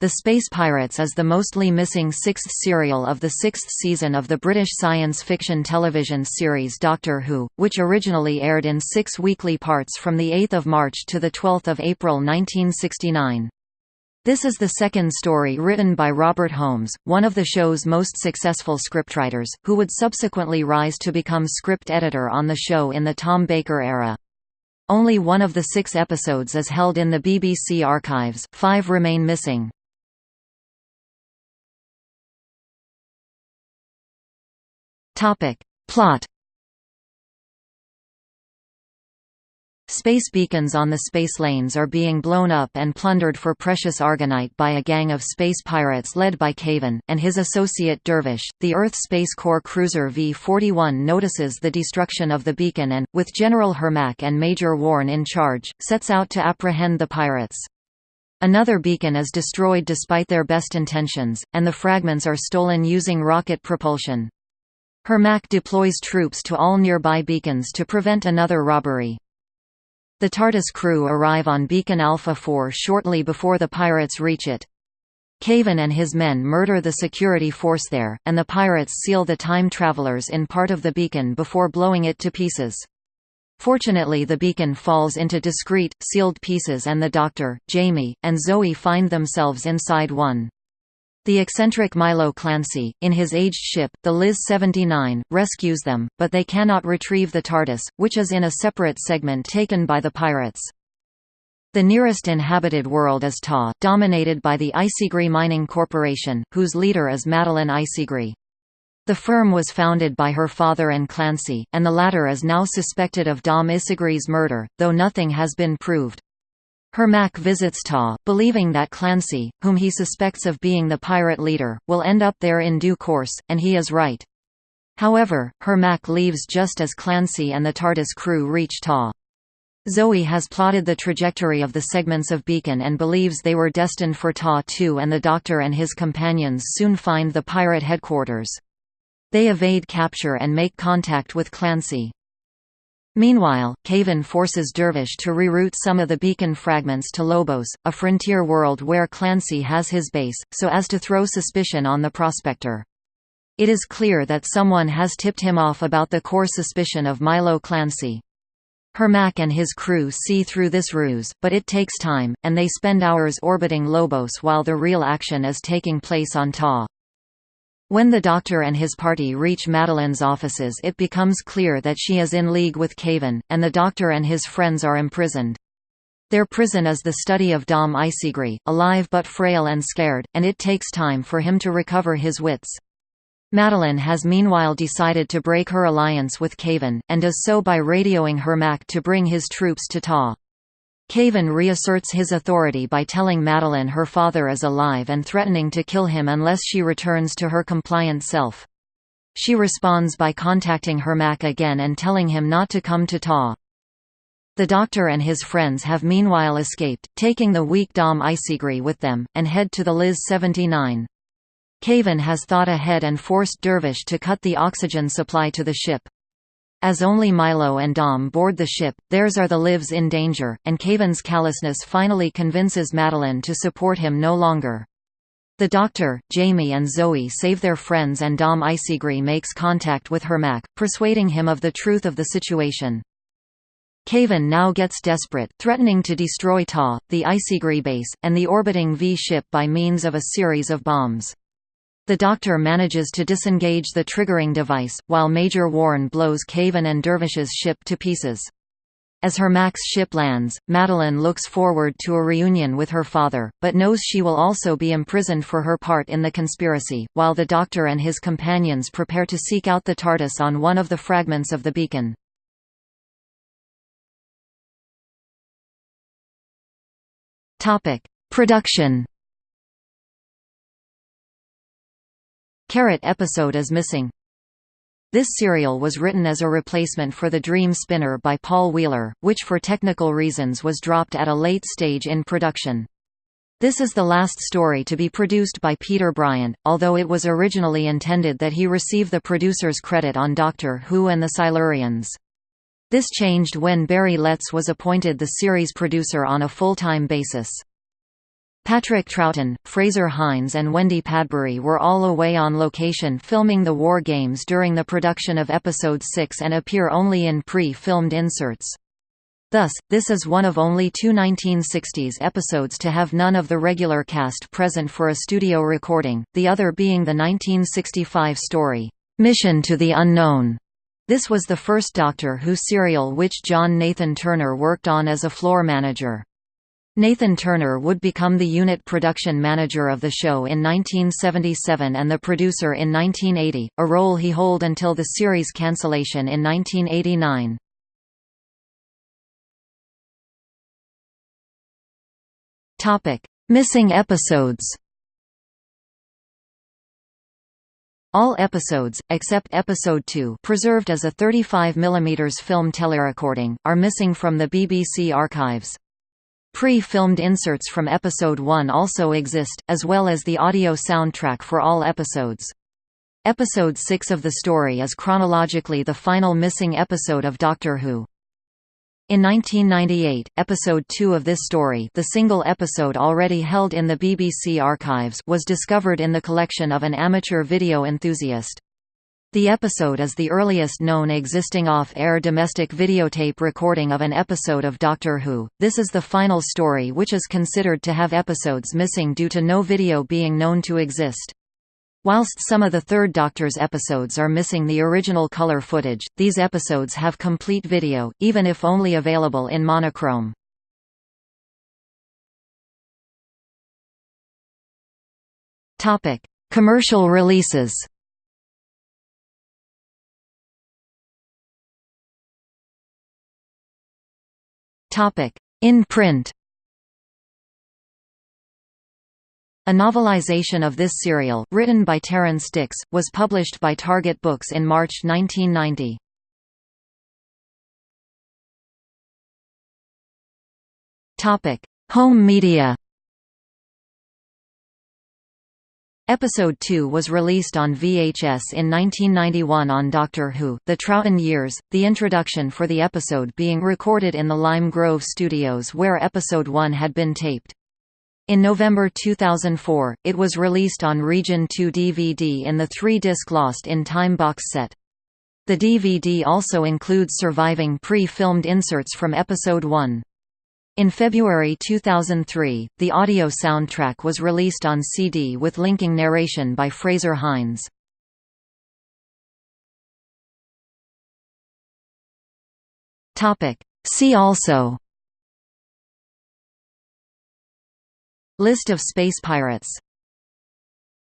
The Space Pirates is the mostly missing sixth serial of the sixth season of the British science fiction television series Doctor Who, which originally aired in six weekly parts from 8 March to 12 April 1969. This is the second story written by Robert Holmes, one of the show's most successful scriptwriters, who would subsequently rise to become script editor on the show in the Tom Baker era. Only one of the six episodes is held in the BBC archives, five remain missing. Topic. Plot Space beacons on the space lanes are being blown up and plundered for precious argonite by a gang of space pirates led by Caven, and his associate Dervish. The Earth Space Corps cruiser V-41 notices the destruction of the beacon and, with General Hermack and Major Warren in charge, sets out to apprehend the pirates. Another beacon is destroyed despite their best intentions, and the fragments are stolen using rocket propulsion. Hermack deploys troops to all nearby beacons to prevent another robbery. The TARDIS crew arrive on Beacon Alpha 4 shortly before the pirates reach it. Caven and his men murder the security force there, and the pirates seal the time travelers in part of the beacon before blowing it to pieces. Fortunately the beacon falls into discrete, sealed pieces and the Doctor, Jamie, and Zoe find themselves inside one. The eccentric Milo Clancy, in his aged ship, the Liz-79, rescues them, but they cannot retrieve the TARDIS, which is in a separate segment taken by the pirates. The nearest inhabited world is Ta, dominated by the Issigri Mining Corporation, whose leader is Madeleine Issigri. The firm was founded by her father and Clancy, and the latter is now suspected of Dom Issigri's murder, though nothing has been proved. Hermack visits Ta, believing that Clancy, whom he suspects of being the pirate leader, will end up there in due course, and he is right. However, Hermack leaves just as Clancy and the TARDIS crew reach Ta. Zoe has plotted the trajectory of the segments of Beacon and believes they were destined for Ta 2 and the Doctor and his companions soon find the pirate headquarters. They evade capture and make contact with Clancy. Meanwhile, Caven forces Dervish to reroute some of the beacon fragments to Lobos, a frontier world where Clancy has his base, so as to throw suspicion on the prospector. It is clear that someone has tipped him off about the core suspicion of Milo Clancy. Hermack and his crew see through this ruse, but it takes time, and they spend hours orbiting Lobos while the real action is taking place on Ta. When the Doctor and his party reach Madeleine's offices it becomes clear that she is in league with Caven, and the Doctor and his friends are imprisoned. Their prison is the study of Dom Issigri, alive but frail and scared, and it takes time for him to recover his wits. Madeleine has meanwhile decided to break her alliance with Caven, and does so by radioing Hermack to bring his troops to Ta. Caven reasserts his authority by telling Madeleine her father is alive and threatening to kill him unless she returns to her compliant self. She responds by contacting Hermack again and telling him not to come to Ta. The Doctor and his friends have meanwhile escaped, taking the weak Dom Issigri with them, and head to the Liz-79. Caven has thought ahead and forced Dervish to cut the oxygen supply to the ship. As only Milo and Dom board the ship, theirs are the lives in danger, and Caven's callousness finally convinces Madeleine to support him no longer. The Doctor, Jamie and Zoe save their friends and Dom Issigri makes contact with Hermack, persuading him of the truth of the situation. Caven now gets desperate, threatening to destroy Ta, the Issigri base, and the orbiting V-ship by means of a series of bombs. The Doctor manages to disengage the triggering device, while Major Warren blows Caven and Dervish's ship to pieces. As Hermack's ship lands, Madeleine looks forward to a reunion with her father, but knows she will also be imprisoned for her part in the conspiracy, while the Doctor and his companions prepare to seek out the TARDIS on one of the fragments of the beacon. Production Carrot episode is missing. This serial was written as a replacement for The Dream Spinner by Paul Wheeler, which for technical reasons was dropped at a late stage in production. This is the last story to be produced by Peter Bryant, although it was originally intended that he receive the producer's credit on Doctor Who and the Silurians. This changed when Barry Letts was appointed the series producer on a full-time basis. Patrick Troughton, Fraser Hines and Wendy Padbury were all away on location filming the War Games during the production of Episode 6 and appear only in pre-filmed inserts. Thus, this is one of only two 1960s episodes to have none of the regular cast present for a studio recording, the other being the 1965 story, "'Mission to the Unknown". This was the first Doctor Who serial which John Nathan Turner worked on as a floor manager. Nathan Turner would become the unit production manager of the show in 1977 and the producer in 1980, a role he hold until the series cancellation in 1989. Missing episodes All episodes, except Episode 2 preserved as a 35 mm film telerecording, are missing from the BBC archives. Pre-filmed inserts from Episode 1 also exist, as well as the audio soundtrack for all episodes. Episode 6 of the story is chronologically the final missing episode of Doctor Who. In 1998, episode 2 of this story the single episode already held in the BBC archives was discovered in the collection of an amateur video enthusiast. The episode is the earliest known existing off-air domestic videotape recording of an episode of Doctor Who. This is the final story which is considered to have episodes missing due to no video being known to exist. Whilst some of the Third Doctor's episodes are missing the original color footage, these episodes have complete video, even if only available in monochrome. Commercial releases In print. A novelization of this serial, written by Terrance Dicks, was published by Target Books in March 1990. Home media Episode 2 was released on VHS in 1991 on Doctor Who, The Troughton Years, the introduction for the episode being recorded in the Lime Grove studios where Episode 1 had been taped. In November 2004, it was released on Region 2 DVD in the three-disc Lost in Time box set. The DVD also includes surviving pre-filmed inserts from Episode 1. In February 2003, the audio soundtrack was released on CD with linking narration by Fraser Hines. See also List of space pirates